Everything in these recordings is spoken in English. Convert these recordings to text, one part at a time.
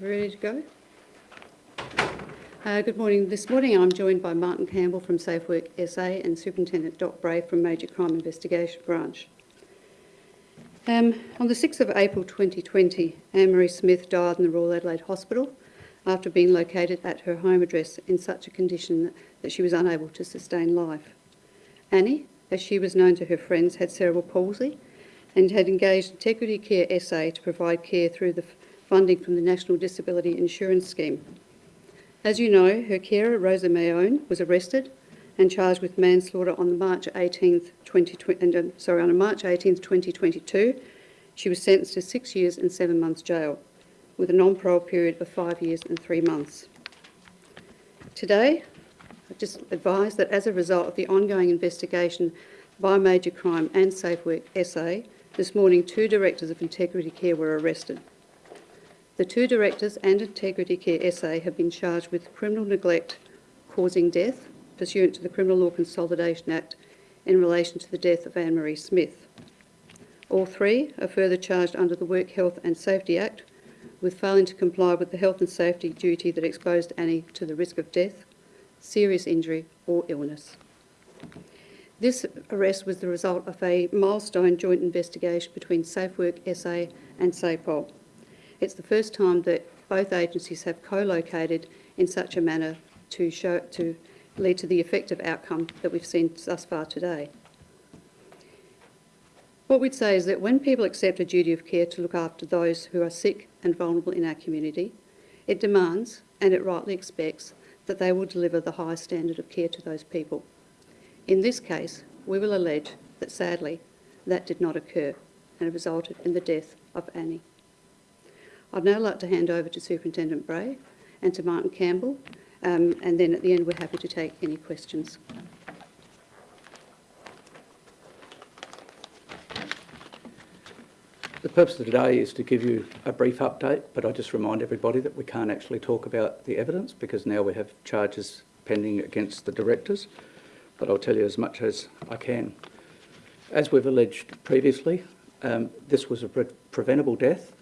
Ready to go? Uh, good morning. This morning I'm joined by Martin Campbell from SafeWork SA and Superintendent Des Bray from Major Crime Investigation Branch. Um, on the 6th of April 2020, Anne-Marie Smith died in the Royal Adelaide Hospital after being located at her home address in such a condition that she was unable to sustain life. Annie, as she was known to her friends, had cerebral palsy and had engaged Integrity Care SA to provide care through the funding from the National Disability Insurance Scheme. As you know, her carer, Rosa Maione, was arrested and charged with manslaughter on March 18th, 2020, uh, sorry, on March 18th, 2022. She was sentenced to six years and seven months jail, with a non-parole period of five years and three months. Today, I just advise that as a result of the ongoing investigation by Major Crime and Safe Work SA, this morning two directors of Integrity Care were arrested. The two directors and Integrity Care SA have been charged with criminal neglect causing death pursuant to the Criminal Law Consolidation Act in relation to the death of Anne-Marie Smith. All three are further charged under the Work Health and Safety Act with failing to comply with the health and safety duty that exposed Annie to the risk of death, serious injury or illness. This arrest was the result of a milestone joint investigation between SafeWork SA and SAPOL it's the first time that both agencies have co-located in such a manner to, show, to lead to the effective outcome that we've seen thus far today. What we'd say is that when people accept a duty of care to look after those who are sick and vulnerable in our community, it demands, and it rightly expects, that they will deliver the highest standard of care to those people. In this case, we will allege that sadly, that did not occur and it resulted in the death of Annie. I'd now like to hand over to Superintendent Bray and to Martin Campbell, um, and then at the end we're happy to take any questions. The purpose of today is to give you a brief update, but I just remind everybody that we can't actually talk about the evidence because now we have charges pending against the directors, but I'll tell you as much as I can. As we've alleged previously, um, this was a pre preventable death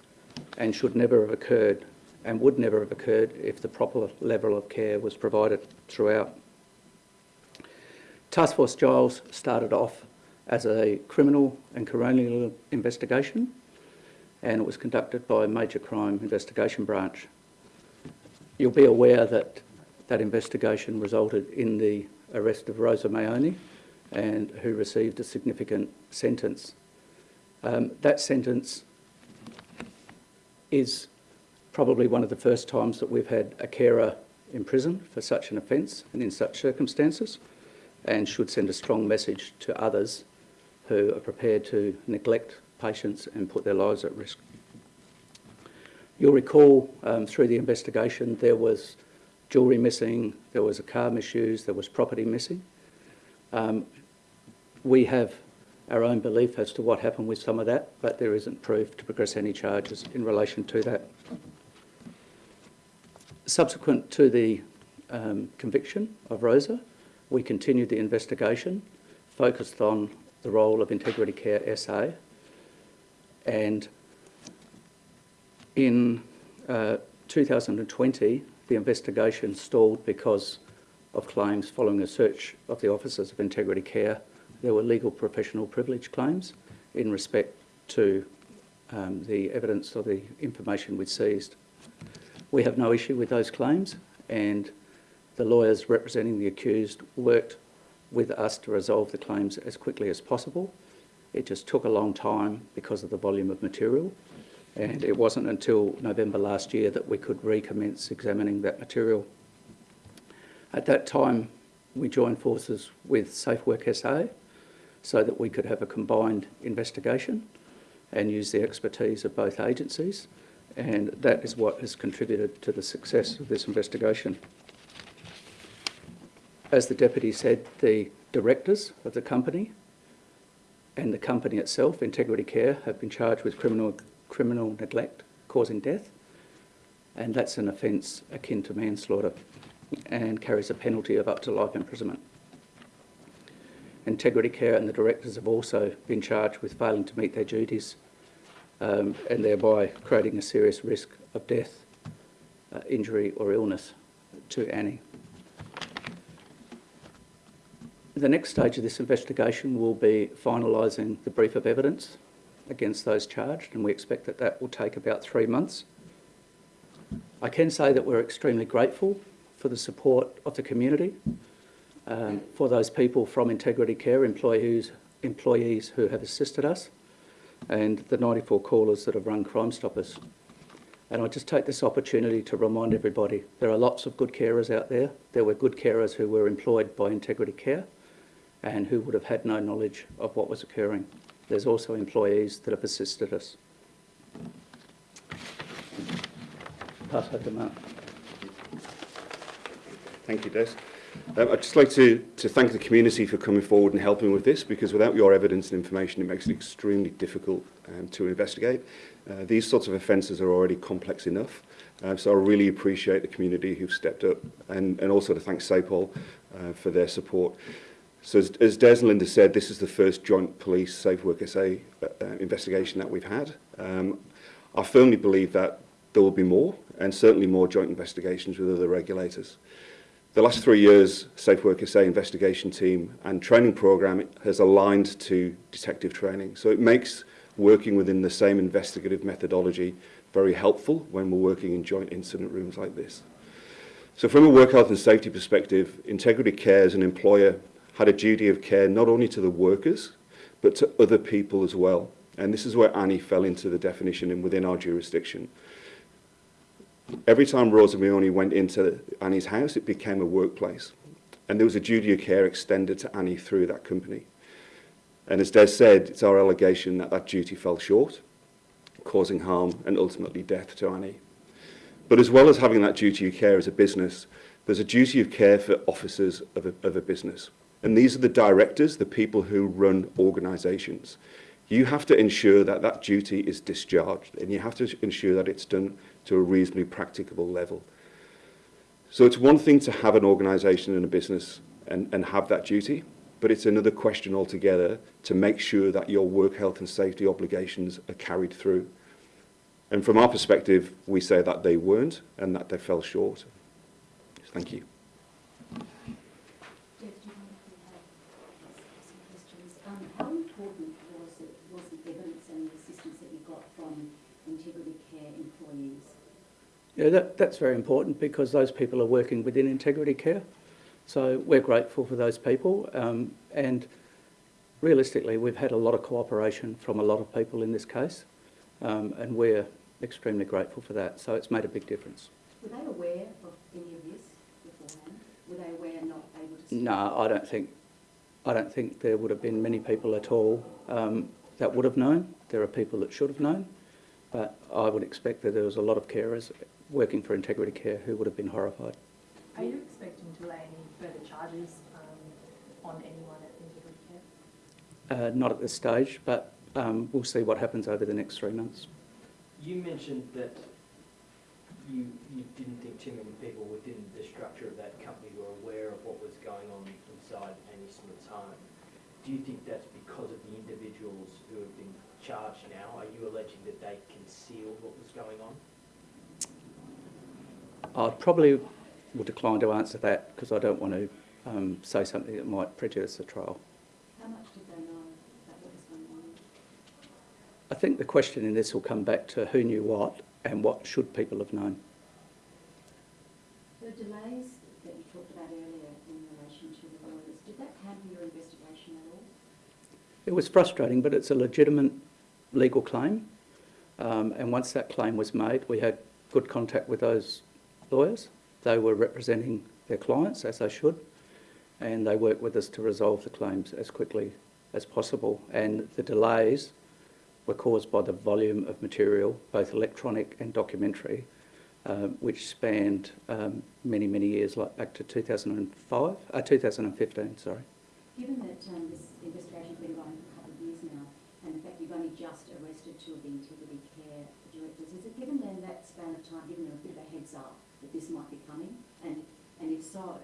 and should never have occurred and would never have occurred if the proper level of care was provided throughout. Task Force Giles started off as a criminal and coronial investigation and it was conducted by Major Crime Investigation Branch. You'll be aware that that investigation resulted in the arrest of Rosa Maione and who received a significant sentence. Um, that sentence is probably one of the first times that we've had a carer in prison for such an offence and in such circumstances and should send a strong message to others who are prepared to neglect patients and put their lives at risk. You'll recall um, through the investigation there was jewellery missing, there was a car misused, there was property missing. Um, we have our own belief as to what happened with some of that, but there isn't proof to progress any charges in relation to that. Subsequent to the um, conviction of Rosa, we continued the investigation, focused on the role of Integrity Care SA, and in uh, 2020, the investigation stalled because of claims following a search of the offices of Integrity Care there were legal professional privilege claims in respect to um, the evidence or the information we seized. We have no issue with those claims and the lawyers representing the accused worked with us to resolve the claims as quickly as possible. It just took a long time because of the volume of material and it wasn't until November last year that we could recommence examining that material. At that time, we joined forces with SafeWork SA so that we could have a combined investigation and use the expertise of both agencies. And that is what has contributed to the success of this investigation. As the Deputy said, the directors of the company and the company itself, Integrity Care, have been charged with criminal, criminal neglect causing death. And that's an offence akin to manslaughter and carries a penalty of up to life imprisonment. Integrity Care and the directors have also been charged with failing to meet their duties um, and thereby creating a serious risk of death uh, injury or illness to Annie. The next stage of this investigation will be finalising the brief of evidence against those charged, and we expect that that will take about three months. I can say that we're extremely grateful for the support of the community, um, for those people from Integrity Care, employees, employees who have assisted us, and the 94 callers that have run Crime Stoppers. And I just take this opportunity to remind everybody there are lots of good carers out there. There were good carers who were employed by Integrity Care and who would have had no knowledge of what was occurring. There's also employees that have assisted us. Pass over to Mark. Thank you, Des. Um, I'd just like to, to thank the community for coming forward and helping with this because without your evidence and information it makes it extremely difficult um, to investigate. Uh, these sorts of offences are already complex enough uh, so I really appreciate the community who've stepped up and, and also to thank SAPOL uh, for their support. So as, as Des and Linda said, this is the first joint police Safe Work SA uh, uh, investigation that we've had. Um, I firmly believe that there will be more and certainly more joint investigations with other regulators. The last three years, Safe Work SA investigation team and training program has aligned to detective training. So it makes working within the same investigative methodology very helpful when we're working in joint incident rooms like this. So from a work health and safety perspective, Integrity Care as an employer had a duty of care not only to the workers, but to other people as well. And this is where Annie fell into the definition and within our jurisdiction. Every time Rosa Mione went into Annie's house, it became a workplace. And there was a duty of care extended to Annie through that company. And as Des said, it's our allegation that that duty fell short, causing harm and ultimately death to Annie. But as well as having that duty of care as a business, there's a duty of care for officers of a, of a business. And these are the directors, the people who run organisations. You have to ensure that that duty is discharged and you have to ensure that it's done to a reasonably practicable level. So it's one thing to have an organisation and a business and, and have that duty, but it's another question altogether to make sure that your work health and safety obligations are carried through. And from our perspective, we say that they weren't and that they fell short. Thank you. Yeah, that, that's very important because those people are working within Integrity Care. So we're grateful for those people. Um, and realistically, we've had a lot of cooperation from a lot of people in this case. Um, and we're extremely grateful for that. So it's made a big difference. Were they aware of any of this beforehand? Were they aware, and not able to? speak? No, I don't think, I don't think there would have been many people at all um, that would have known. There are people that should have known. But I would expect that there was a lot of carers working for Integrity Care who would have been horrified. Are you expecting to lay any further charges um, on anyone at Integrity Care? Uh, not at this stage, but um, we'll see what happens over the next three months. You mentioned that you, you didn't think too many people within the structure of that company were aware of what was going on inside Annie Smith's home. Do you think that's because of the individuals who have been charged now? Are you alleging that they concealed what was going on? I probably will decline to answer that because I don't want to um, say something that might prejudice the trial. How much did they know about what was going on? I think the question in this will come back to who knew what and what should people have known. The delays that you talked about earlier in relation to the lawyers, did that hamper your investigation at all? It was frustrating, but it's a legitimate legal claim. Um, and once that claim was made, we had good contact with those lawyers. They were representing their clients, as they should, and they worked with us to resolve the claims as quickly as possible. And the delays were caused by the volume of material, both electronic and documentary, um, which spanned um, many, many years, like back to 2005, uh, 2015, sorry. Given that um, this investigation's been going on for a couple of years now, and in fact you've only just arrested two of the Integrity Care directors, is it given them that span of time, given them a bit of a heads up that this might be coming? And, and if so,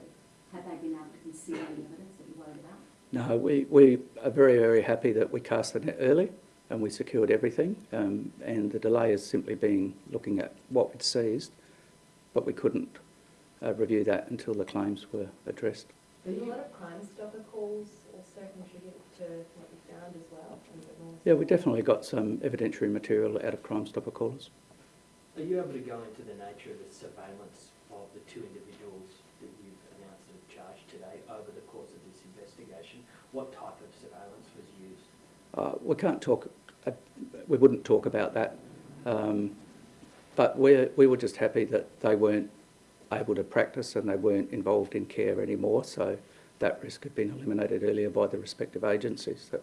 have they been able to conceal any evidence that you're worried about? No, we, we are very, very happy that we cast the net early and we secured everything. Um, and the delay is simply being looking at what we'd seized but we couldn't uh, review that until the claims were addressed. Did a lot of Crime Stopper calls also contribute to what you found as well? And a bit more Yeah, we definitely got some evidentiary material out of Crime Stopper callers. Are you able to go into the nature of the surveillance of the two individuals that you've announced and charged today over the course of this investigation? What type of surveillance was used? Uh, we can't talk, uh, we wouldn't talk about that. Um, but we're, we were just happy that they weren't able to practice and they weren't involved in care anymore. So that risk had been eliminated earlier by the respective agencies that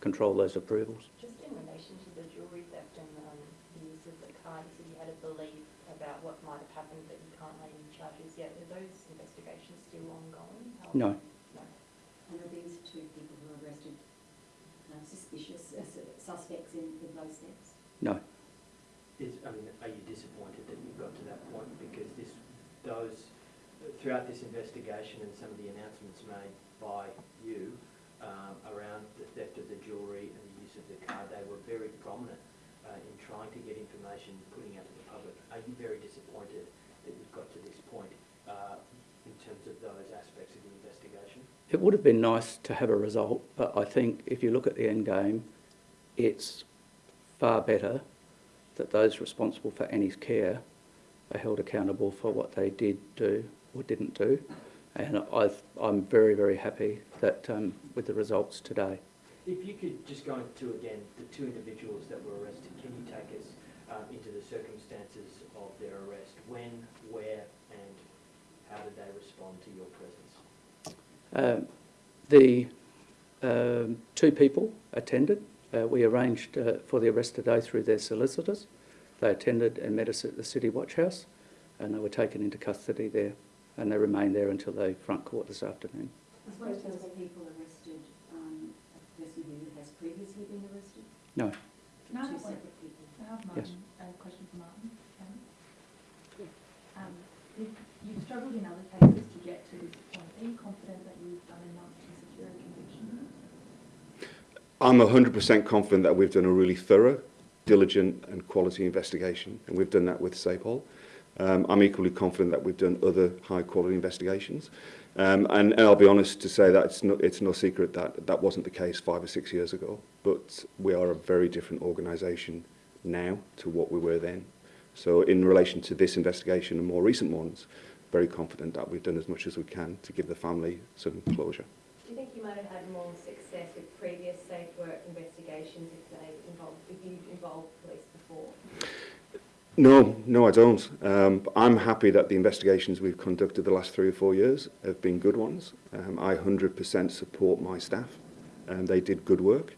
control those approvals. Just in relation to the jewellery theft and um, the use of the card, you said you had a belief about what might have happened, but you can't lay any charges yet. Are those investigations still ongoing? How- No, No. And are these two people who were arrested uh, suspicious, uh, suspects in, in those thefts? no. Is, I mean, are you disappointed that you've got to that point? Because this, those, throughout this investigation and some of the announcements made by you um, around the theft of the jewellery and the use of the car, they were very prominent uh, in trying to get information, putting out to the public. Are you very disappointed that you've got to this point uh, in terms of those aspects of the investigation? It would have been nice to have a result, but I think if you look at the end game, it's far better that those responsible for Annie's care are held accountable for what they did do or didn't do. And I've, I'm very, very happy that um, with the results today. If you could just go into again the two individuals that were arrested, can you take us um, into the circumstances of their arrest? When, where, how did they respond to your presence? Um, the um, two people attended. Uh, we arranged uh, for the arrest today through their solicitors. They attended and met us at the City Watch House, and they were taken into custody there, and they remain there until they front court this afternoon. I suppose those people arrested, um, a person who has previously been arrested? No, Can I Two have separate people? Can I Yes. struggled in other cases to get to this point. Are you confident that you've done enough to secure a conviction? I'm 100% confident that we've done a really thorough, diligent and quality investigation, and we've done that with SAPOL. Um, I'm equally confident that we've done other high-quality investigations. Um, and, and I'll be honest to say that it's no, it's no secret that that wasn't the case five or six years ago. But we are a very different organisation now to what we were then. So in relation to this investigation and more recent ones, very confident that we've done as much as we can to give the family some closure. Do you think you might have had more success with previous safe work investigations if they involved, if you involved police before? No, no, I don't. Um, I'm happy that the investigations we've conducted the last three or four years have been good ones. Um, I 100% support my staff. and they did good work.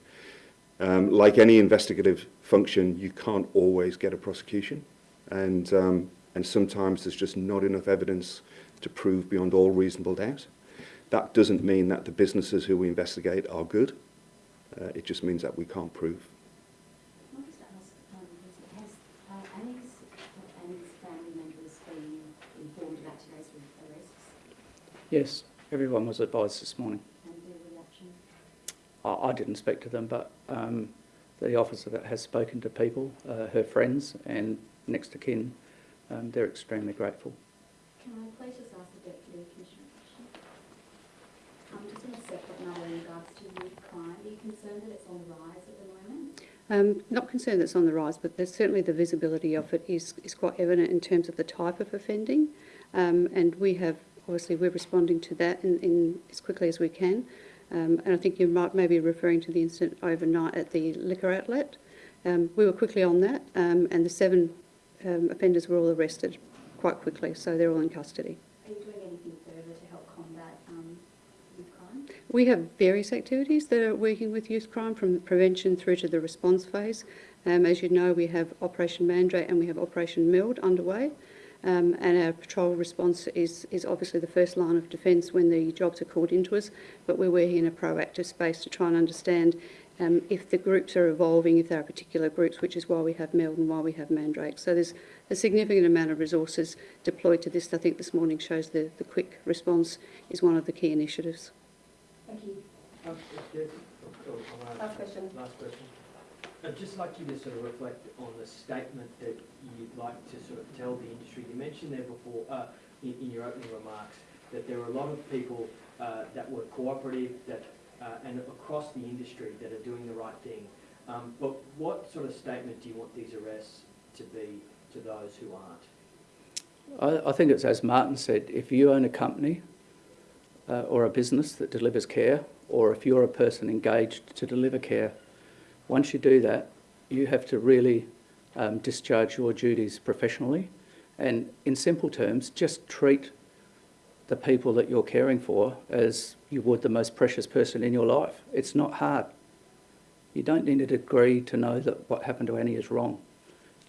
Um, like any investigative function, you can't always get a prosecution. And um, and sometimes there's just not enough evidence to prove beyond all reasonable doubt. That doesn't mean that the businesses who we investigate are good. Uh, it just means that we can't prove. Can I just ask, um, has, has uh, Annie's, have Annie's family members been informed about today's arrests yes, everyone was advised this morning. and? I, I didn't speak to them, but um, the officer that has spoken to people, uh, her friends and next to kin, um, they're extremely grateful. Can I please just ask the Deputy Commissioner a question? Um, just in a separate matter in regards to youth crime, are you concerned that it's on the rise at the moment? Um, not concerned that it's on the rise, but there's certainly the visibility of it is, is quite evident in terms of the type of offending. Um, and we have, obviously, we're responding to that in, in as quickly as we can. Um, and I think you might maybe referring to the incident overnight at the liquor outlet. Um, we were quickly on that, um, and the seven um, offenders were all arrested quite quickly, so they're all in custody. Are you doing anything further to help combat um, youth crime? We have various activities that are working with youth crime from prevention through to the response phase. Um, as you know, we have Operation Mandrake and we have Operation Meld underway. Um, and our patrol response is, is obviously the first line of defence when the jobs are called into us, but we're working in a proactive space to try and understand um, if the groups are evolving, if there are particular groups, which is why we have Meld and why we have Mandrake. So there's a significant amount of resources deployed to this. I think this morning shows the, the quick response is one of the key initiatives. Thank you. Yeah, I'll ask- Last question. Last question. I'd just like you to sort of reflect on the statement that you'd like to sort of tell the industry. You mentioned there before, uh, in, in your opening remarks, that there are a lot of people uh, that were cooperative, that, uh, and across the industry that are doing the right thing. Um, but what sort of statement do you want these arrests to be to those who aren't? I, I think it's as Martin said, if you own a company uh, or a business that delivers care, or if you're a person engaged to deliver care, once you do that, you have to really um, discharge your duties professionally. And in simple terms, just treat the people that you're caring for as you would the most precious person in your life. It's not hard. You don't need a degree to know that what happened to Annie is wrong.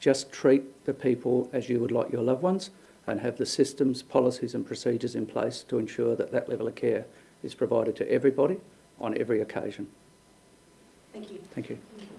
Just treat the people as you would like your loved ones and have the systems, policies and procedures in place to ensure that that level of care is provided to everybody on every occasion. Thank you. Thank you. Thank you.